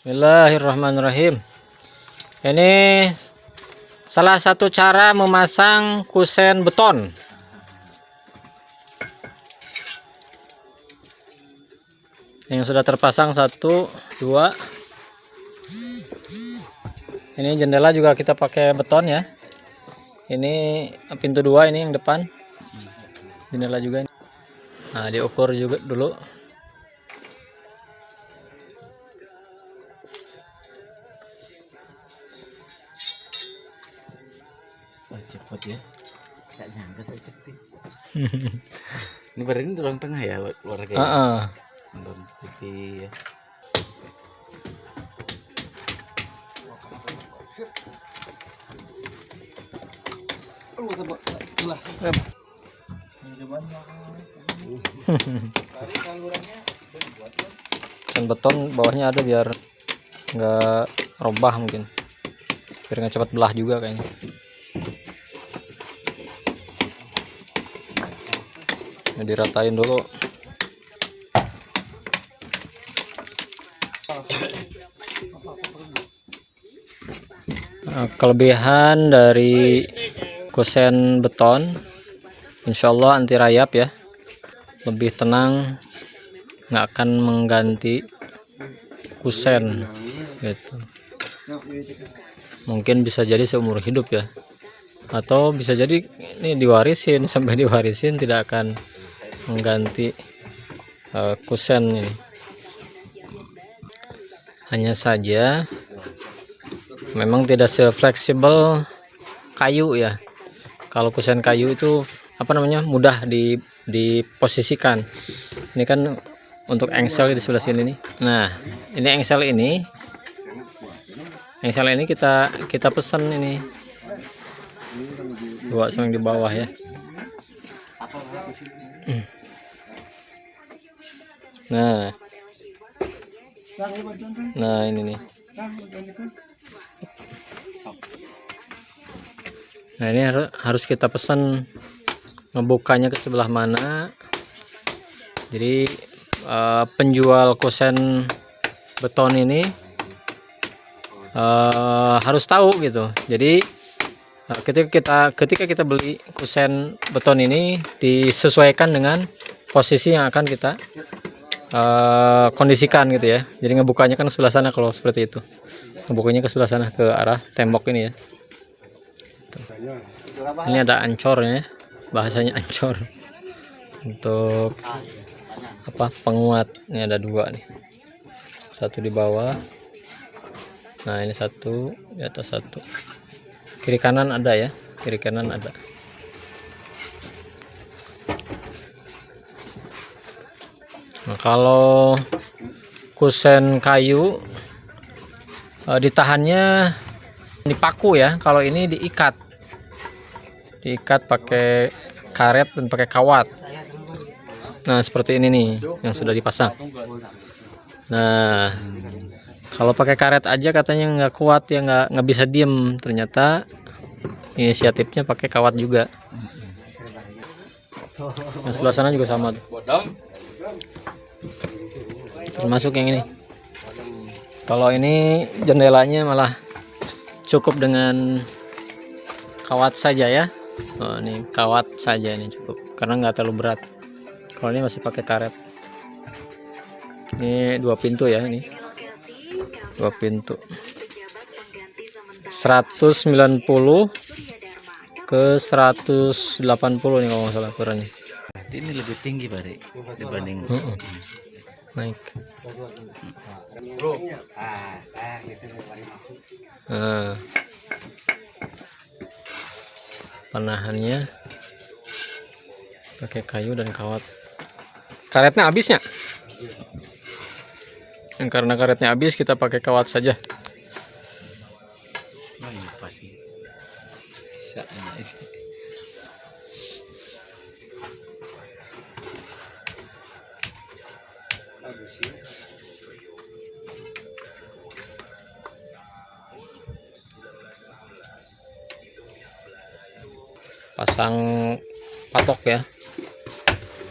Bismillahirrahmanirrahim. Ini salah satu cara memasang kusen beton. Yang sudah terpasang satu, dua. Ini jendela juga kita pakai beton ya. Ini pintu dua ini yang depan. Jendela juga. Nah, diukur juga dulu. Cepet ya Gak nyangka saya cepet Ini berarti ini ruang tengah ya keluarga ya? Heeh. Nonton TV ya dan beton bawahnya ada biar nggak robah mungkin biar nggak cepat belah juga kayaknya Ini diratain dulu. Nah, kelebihan dari kusen beton Insya Allah anti rayap ya. Lebih tenang nggak akan mengganti kusen gitu. Mungkin bisa jadi seumur hidup ya. Atau bisa jadi ini diwarisin sampai diwarisin tidak akan mengganti uh, kusen ini. Hanya saja memang tidak sefleksibel kayu ya. Kalau kusen kayu itu apa namanya mudah di diposisikan. Ini kan untuk engsel di sebelah sini nih. Nah ini engsel ini engsel ini kita kita pesan ini. Dua yang di bawah ya nah. Nah ini nih. Nah ini harus kita pesan ngebukanya ke sebelah mana. Jadi uh, penjual kusen beton ini uh, harus tahu gitu. Jadi uh, ketika kita ketika kita beli kusen beton ini disesuaikan dengan posisi yang akan kita uh, kondisikan gitu ya. Jadi ngebukanya kan sebelah sana kalau seperti itu. Ngebukanya ke sebelah sana ke arah tembok ini ya. Ini ada ancornya ya bahasanya ancor. Untuk apa penguat. Ini ada dua nih. Satu di bawah. Nah ini satu di atas satu. Kiri kanan ada ya kiri kanan ada nah kalau kusen kayu eh, ditahannya dipaku ya. Kalau ini diikat. Diikat pakai karet dan pakai kawat. Nah seperti ini nih yang sudah dipasang. Nah kalau pakai karet aja katanya nggak kuat ya nggak nggak bisa diem. Ternyata inisiatifnya pakai kawat juga. Yang sebelah sana juga sama. Termasuk yang ini. Kalau ini jendelanya malah cukup dengan kawat saja ya. Oh, ini kawat saja ini cukup karena nggak terlalu berat. Kalau ini masih pakai karet. Ini dua pintu ya ini. Dua pintu. 190 ke 180 nih kalau nggak salah ukurannya ini lebih tinggi Pak dibanding uh -uh. naik. Nah penahannya pakai kayu dan kawat. Karetnya habisnya yang karena karetnya habis kita pakai kawat saja pasang patok ya.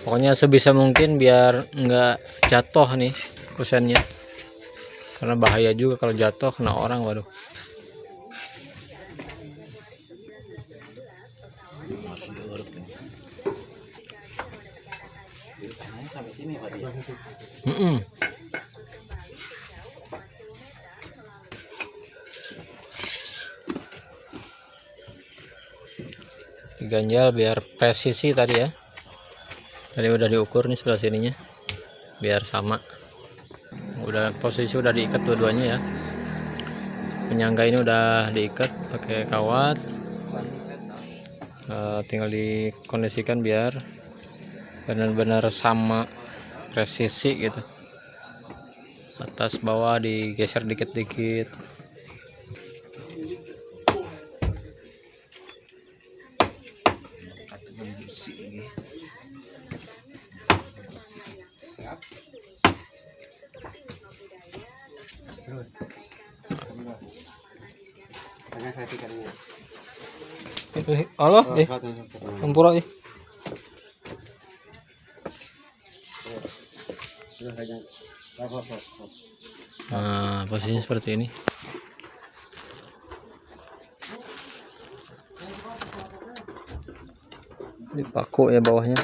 Pokoknya sebisa mungkin biar enggak jatuh nih kusennya. Karena bahaya juga kalau jatuh kena orang waduh Pak dia. Mm-mm. diganjal biar presisi tadi ya. Tadi udah diukur nih sebelah sininya. Biar sama. Udah posisi udah diikat dua-duanya ya. Penyangga ini udah diikat pakai kawat. Eh, tinggal dikondisikan biar benar-benar sama presisi gitu. Atas bawah digeser dikit-dikit. Pikarnya. Allah eh. tempura eh nah posisinya seperti ini. Ini paku ya bawahnya.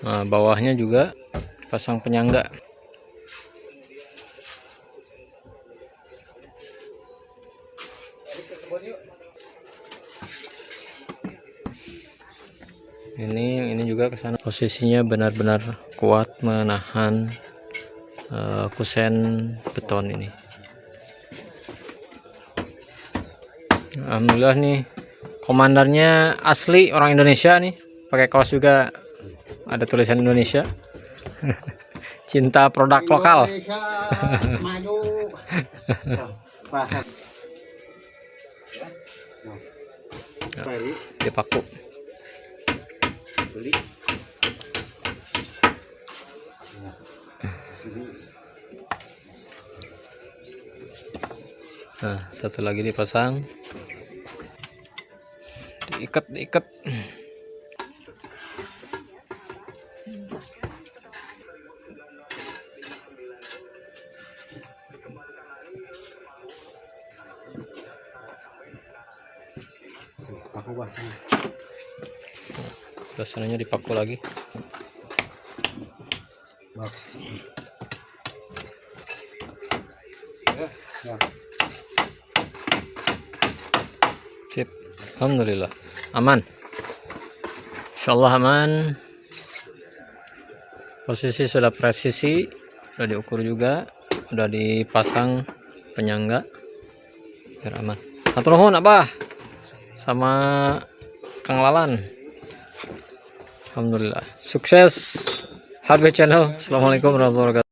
Nah bawahnya juga pasang penyangga sana posisinya benar-benar kuat menahan eh, kusen beton ini Alhamdulillah nih komandarnya asli orang Indonesia nih pakai kaos juga ada tulisan Indonesia cinta produk lokal Indonesia maju. Paham. Apa ini? dipaku nah satu lagi dipasang diikat diikat Aku wah. Terus sananya dipaku lagi Bak. Ya. sip. Alhamdulillah. Aman. Insyaallah aman. Posisi sudah presisi sudah diukur juga sudah dipasang penyangga biar aman. Atur nuhun abah. Sama Kang Lalan. Alhamdulillah. Sukses HB channel. Assalamualaikum warahmatullahi wabarakatuh